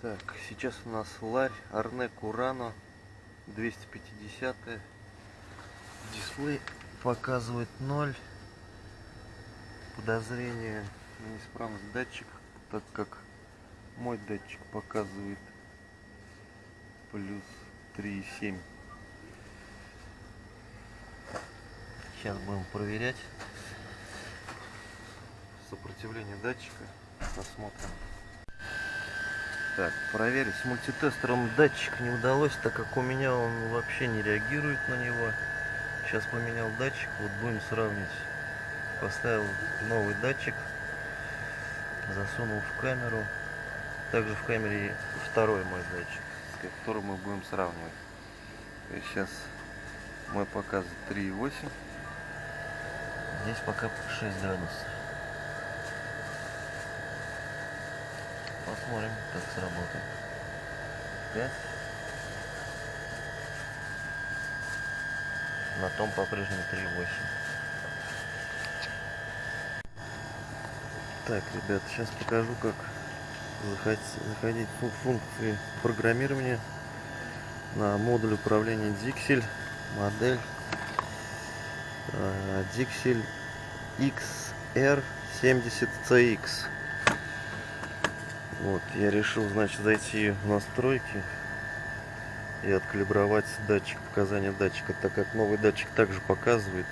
Так, сейчас у нас ларь Арнек Урано 250 Дисплей показывает 0. Подозрение на неисправность датчика, так как мой датчик показывает плюс 3,7. Сейчас будем проверять сопротивление датчика. Посмотрим. Так, проверить с мультитестером датчик не удалось, так как у меня он вообще не реагирует на него. Сейчас поменял датчик, вот будем сравнить. Поставил новый датчик, засунул в камеру. Также в камере второй мой датчик, который мы будем сравнивать. И сейчас мой показывает 3,8. Здесь пока 6 градусов. Посмотрим, как сработает. 5. На том по-прежнему 3.8. Так, ребят, сейчас покажу, как заходить в функции программирования на модуль управления Dixel, модель Dixel XR70CX. Вот, я решил, значит, зайти в настройки и откалибровать датчик, показания датчика, так как новый датчик также показывает.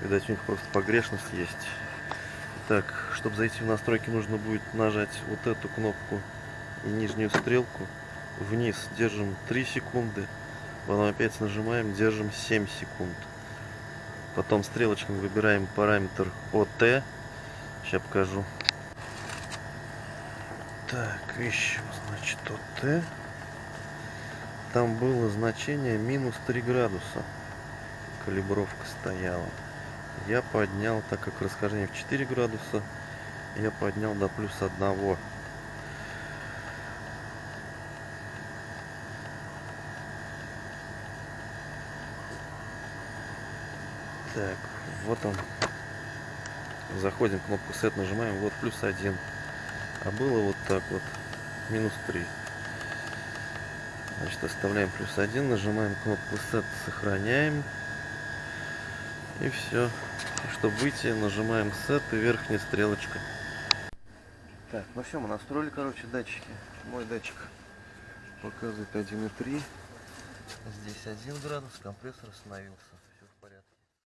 Видать, у них просто погрешность есть. Так, чтобы зайти в настройки, нужно будет нажать вот эту кнопку и нижнюю стрелку. Вниз держим 3 секунды, потом опять нажимаем, держим 7 секунд. Потом стрелочками выбираем параметр ОТ. Сейчас покажу. Так, еще, значит, ОТ. Там было значение минус 3 градуса. Калибровка стояла. Я поднял, так как расхождение в 4 градуса, я поднял до плюс 1. Так, вот он. Заходим, кнопку set нажимаем, вот плюс 1. А было вот так вот, минус 3. Значит, оставляем плюс 1, нажимаем кнопку set, сохраняем. И все. Чтобы выйти, нажимаем set и верхняя стрелочка. Так, ну все, мы настроили, короче, датчики. Мой датчик показывает 1,3. Здесь 1 градус, компрессор остановился.